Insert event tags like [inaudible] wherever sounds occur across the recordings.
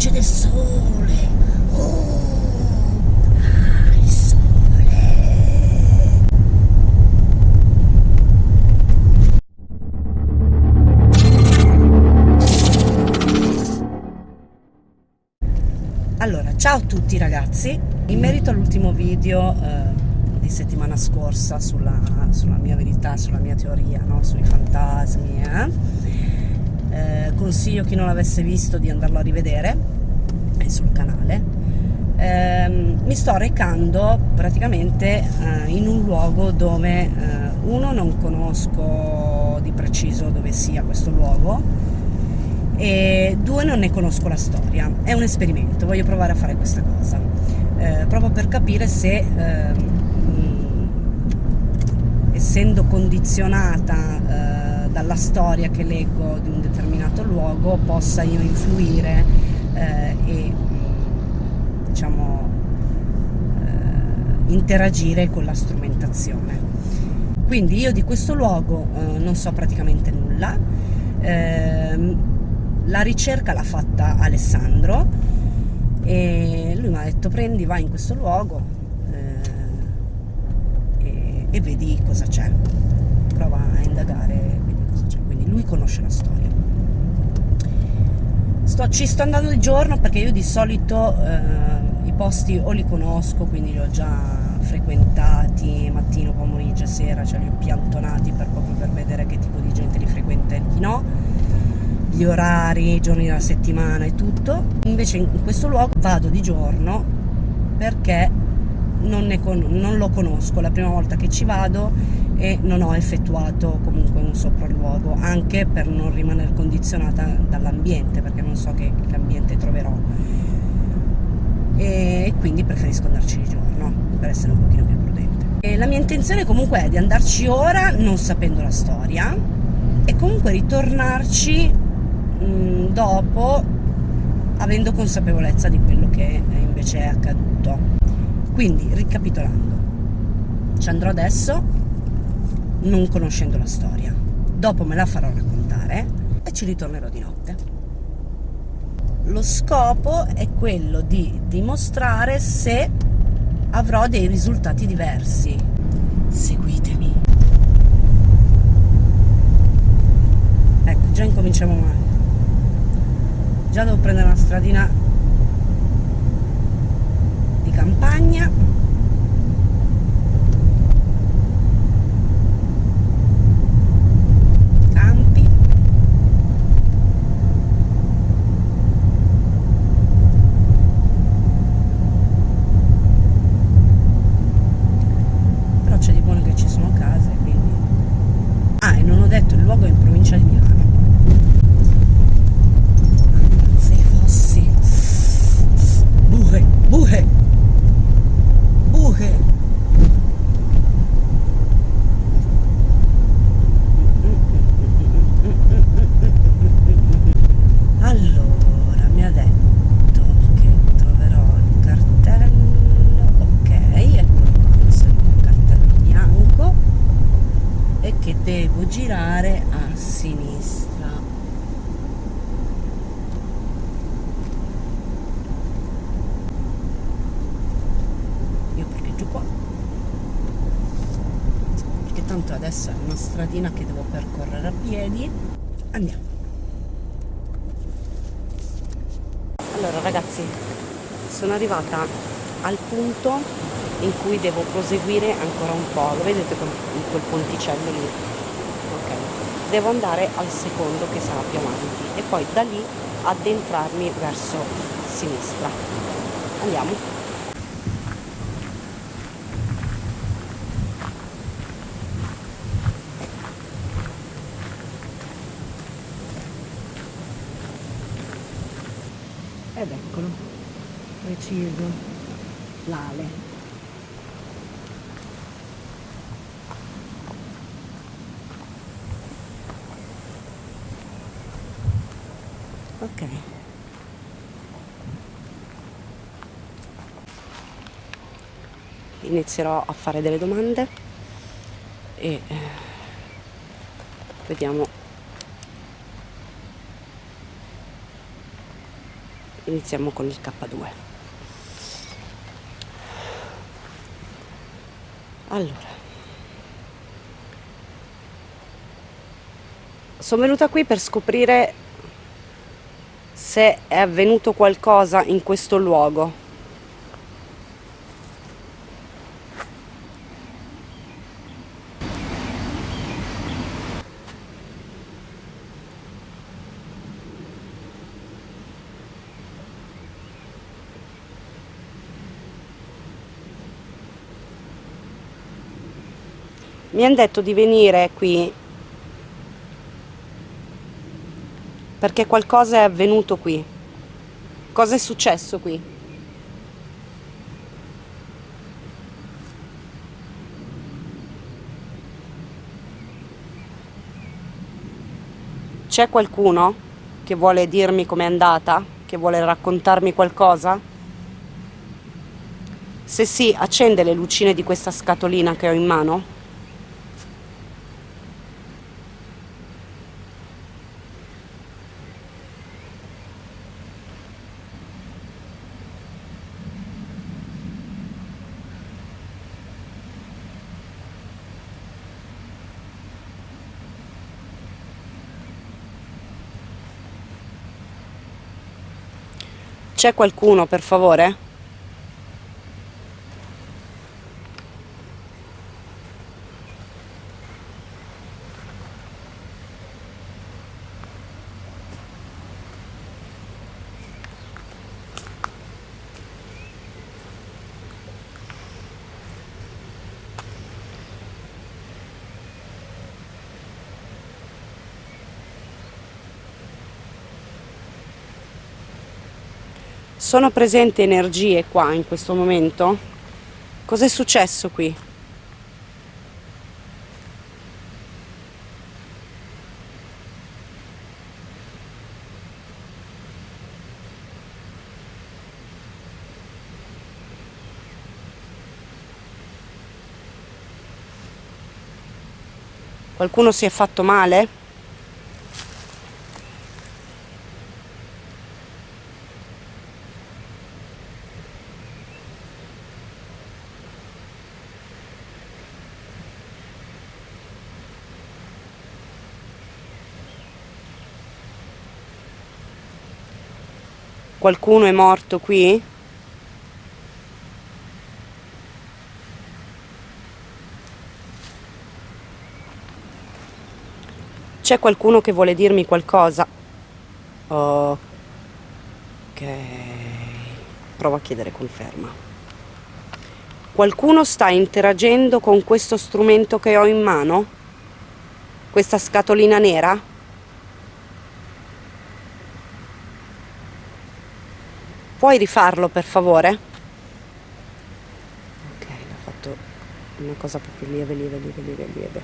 luce del sole. Oh, il sole. Allora, ciao a tutti ragazzi. In merito all'ultimo video eh, di settimana scorsa sulla, sulla, mia verità, sulla mia teoria, no? sui fantasmi, eh? Eh, consiglio chi non l'avesse visto di andarlo a rivedere, è sul canale. Ehm, mi sto recando praticamente eh, in un luogo dove eh, uno non conosco di preciso dove sia questo luogo e due non ne conosco la storia, è un esperimento, voglio provare a fare questa cosa, eh, proprio per capire se eh, essendo condizionata eh, dalla storia che leggo di un determinato luogo possa io influire eh, e diciamo eh, interagire con la strumentazione. Quindi io di questo luogo eh, non so praticamente nulla, ehm, la ricerca l'ha fatta Alessandro e lui mi ha detto prendi, vai in questo luogo eh, e, e, vedi cosa c'è, prova a indagare quindi lui conosce la storia. Sto, ci sto andando di giorno perché io di solito eh, i posti o li conosco, quindi li ho già frequentati mattino, pomeriggio sera, cioè li ho piantonati per, proprio per vedere che tipo di gente li frequenta e chi no gli orari, i giorni della settimana e tutto. Invece in questo luogo vado di giorno perché non, non, lo conosco, la prima volta che ci vado e non ho effettuato comunque un sopralluogo, anche per non rimanere condizionata dall'ambiente, perché non so che, che ambiente troverò. E quindi preferisco andarci di giorno, per essere un pochino più prudente. E la mia intenzione comunque è di andarci ora non sapendo la storia e comunque ritornarci mh, mm, dopo avendo consapevolezza di quello che invece è accaduto. Quindi, ricapitolando, ci andrò adesso non conoscendo la storia, dopo me la farò raccontare e ci ritornerò di notte. Lo scopo è quello di dimostrare se avrò dei risultati diversi. Seguitemi. Ecco, già incominciamo male già devo prendere una stradina di campagna adesso è una stradina che devo percorrere a piedi. Andiamo. Allora ragazzi sono arrivata al punto in cui devo proseguire ancora un po' lo vedete quel ponticello lì? Ok. Devo andare al secondo che sarà più avanti e poi da lì addentrarmi verso sinistra. Andiamo preciso. L'ale. Ok. Inizierò a fare delle domande e eh, vediamo. Iniziamo con il K2 allora. Sono venuta qui per scoprire se è avvenuto qualcosa in questo luogo mi hanno detto di venire qui perché qualcosa è avvenuto qui. Cosa è successo qui? C'è qualcuno che vuole dirmi com'è andata? Che vuole raccontarmi qualcosa? Se sì, accende le lucine di questa scatolina che ho in mano. C'è qualcuno, per favore? Sono presenti energie qua in questo momento? Cos'è successo qui? Qualcuno si è fatto male? Qualcuno è morto qui? C'è qualcuno che vuole dirmi qualcosa? Ok. Provo a chiedere conferma. Qualcuno sta interagendo con questo strumento che ho in mano? Questa scatolina nera? Puoi rifarlo per favore? Ok, ho fatto una cosa proprio lieve, lieve, lieve, lieve, lieve.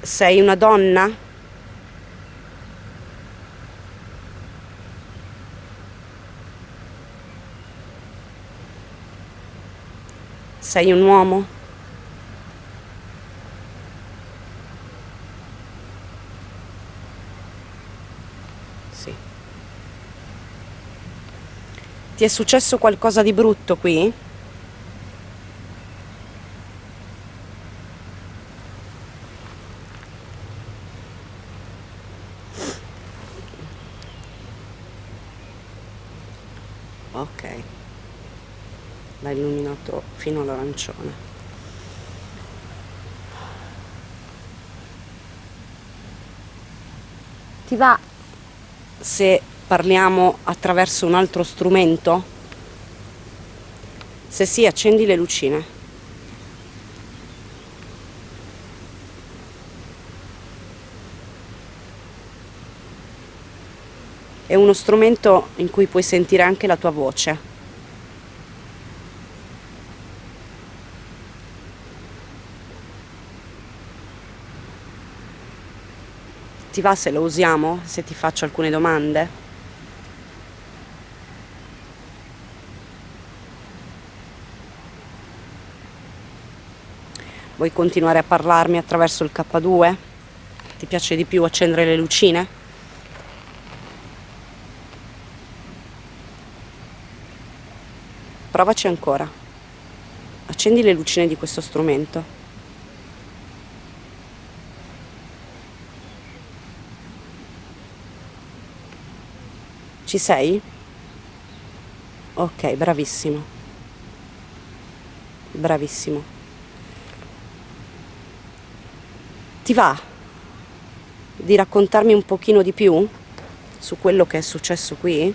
Sei una donna? Sei un uomo? Ti è successo qualcosa di brutto qui? Ok, l'ha illuminato fino all'arancione. Ti va se parliamo attraverso un altro strumento? Se sì, accendi le lucine. È uno strumento in cui puoi sentire anche la tua voce. Ti va se lo usiamo? Se ti faccio alcune domande? Vuoi continuare a parlarmi attraverso il K2? Ti piace di più accendere le lucine? Provaci ancora. Accendi le lucine di questo strumento. Ci sei? Ok, bravissimo. Bravissimo. Ti va di raccontarmi un pochino di più su quello che è successo qui?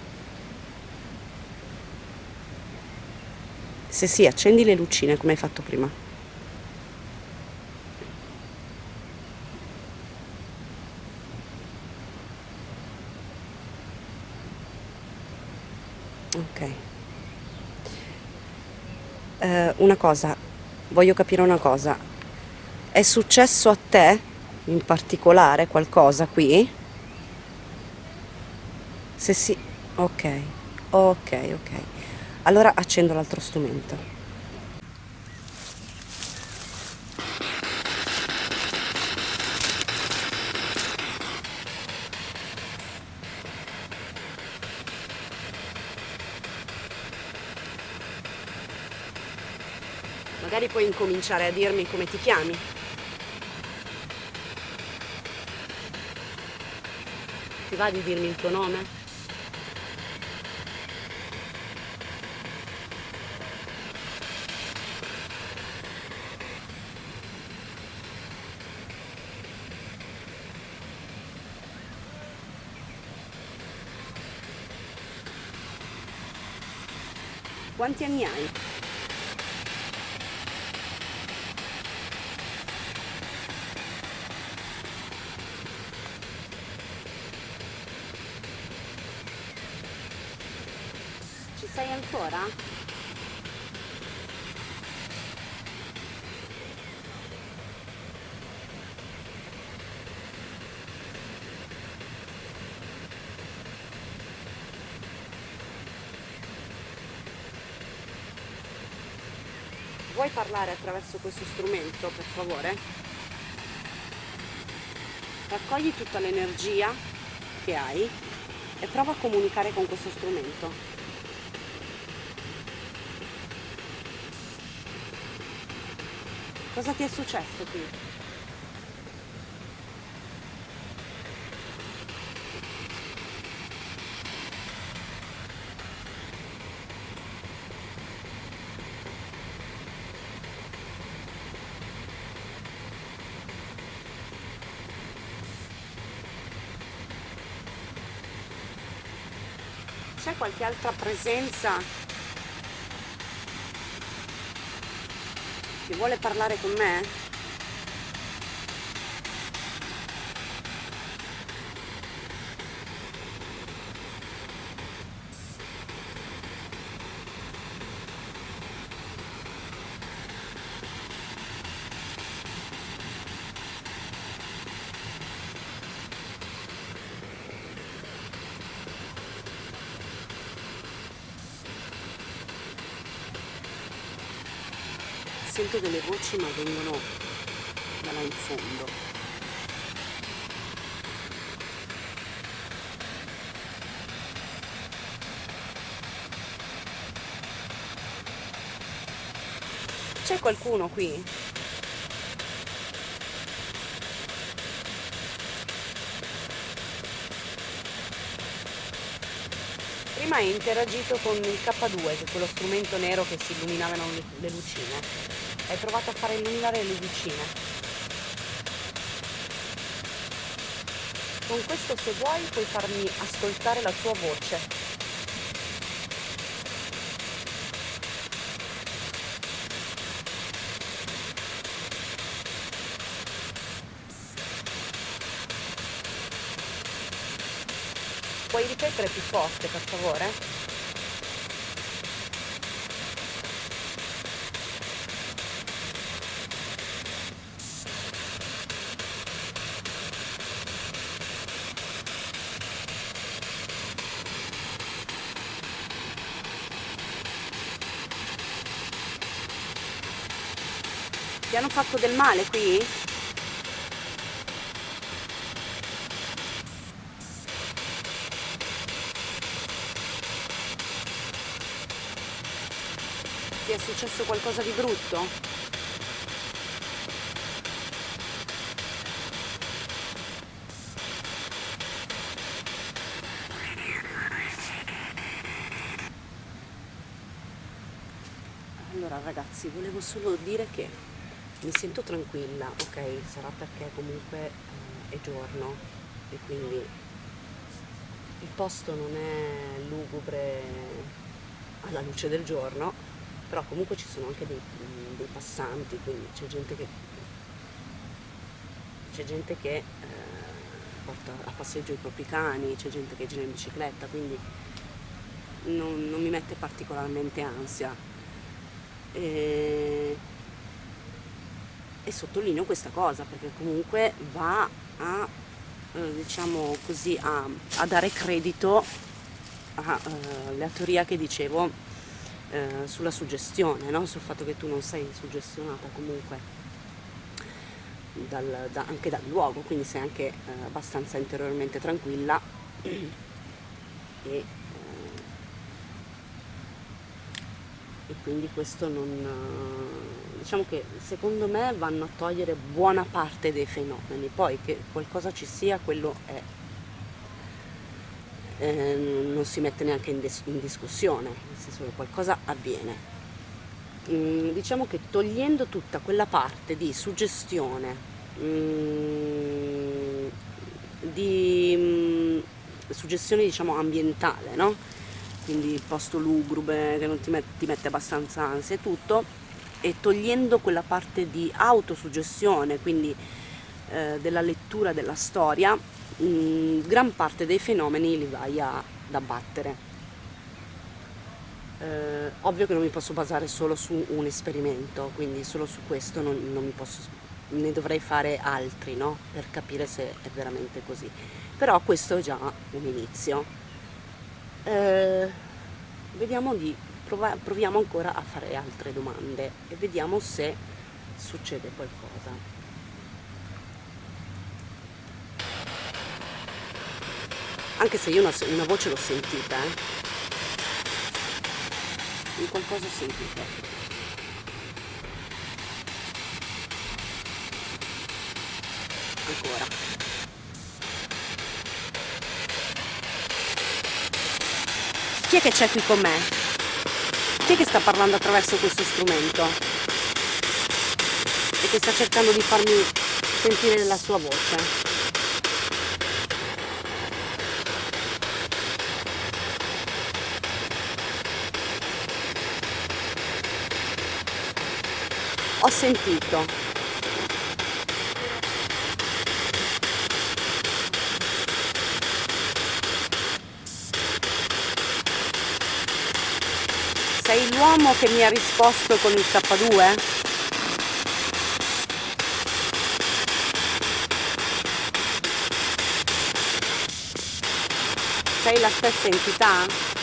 Se sì, accendi le lucine come hai fatto prima. Ok. Eh, una cosa, voglio capire una cosa. È successo a te in particolare qualcosa qui? Se sì, ok, ok, ok. Allora accendo l'altro strumento. Magari puoi incominciare a dirmi come ti chiami. Ti va di dirmi il tuo nome? Quanti anni hai? Ci sei ancora? Vuoi parlare attraverso questo strumento, per favore? Raccogli tutta l'energia che hai e prova a comunicare con questo strumento. Cosa ti è successo qui? C'è qualche altra presenza che vuole parlare con me? Sento delle voci ma vengono da là in fondo. C'è qualcuno qui? Prima hai interagito con il K2, che è quello strumento nero che si illuminavano le lucine. Hai provato a fare illuminare le lucine. Con questo se vuoi puoi farmi ascoltare la tua voce. Puoi ripetere più forte, per favore? fatto del male qui? Ti è successo qualcosa di brutto? Allora ragazzi, volevo solo dire che mi sento tranquilla, ok? Sarà perché comunque eh, è giorno e quindi il posto non è lugubre alla luce del giorno, però comunque ci sono anche dei, dei passanti, quindi c'è gente che, gente che eh, porta a passeggio i propri cani, c'è gente che gira in bicicletta, quindi non, non mi mette particolarmente ansia. E, e sottolineo questa cosa perché comunque va a eh, diciamo così a, a, dare credito alla uh, teoria che dicevo uh, sulla suggestione no? sul fatto che tu non sei suggestionata comunque dal, da, anche dal luogo quindi sei anche uh, abbastanza interiormente tranquilla [clears throat] e e quindi questo non eh, diciamo che secondo me vanno a togliere buona parte dei fenomeni poi che qualcosa ci sia quello è eh, non si mette neanche in, in, discussione nel senso che qualcosa avviene mm, diciamo che togliendo tutta quella parte di suggestione mm, di mm, suggestione diciamo ambientale no? quindi posto lugubre che non ti, met ti mette abbastanza ansia e tutto e togliendo quella parte di autosuggestione quindi eh, della lettura della storia mh, gran parte dei fenomeni li vai ad abbattere. Eh, ovvio che non mi posso basare solo su un esperimento quindi solo su questo non, non mi posso ne dovrei fare altri no? per capire se è veramente così. Però questo è già un inizio. Eh, vediamo di prova, proviamo ancora a fare altre domande e vediamo se succede qualcosa anche se io una, una voce l'ho sentita eh. in qualcosa ho sentito ancora Chi è che c'è qui con me? Chi è che sta parlando attraverso questo strumento? E che sta cercando di farmi sentire la sua voce? Ho sentito sei l'uomo che mi ha risposto con il K2? Sei la stessa entità?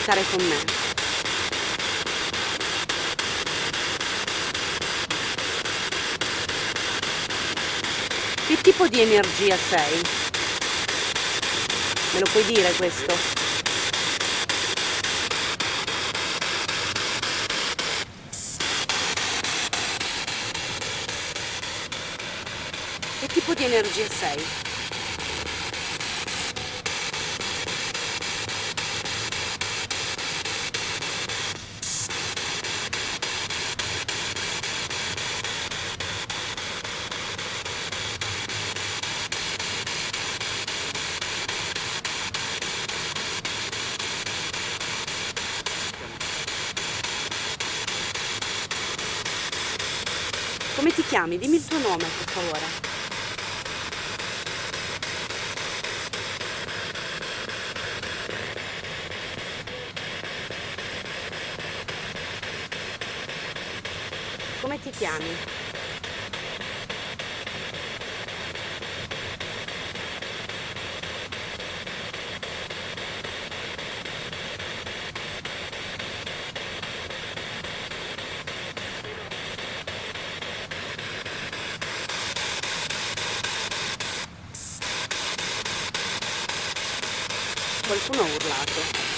Comunicare con me. Che tipo di energia sei? Me lo puoi dire questo? Che tipo di energia sei? Come ti chiami? Dimmi il tuo nome, per favore. Come ti chiami? Qualcuno ha urlato.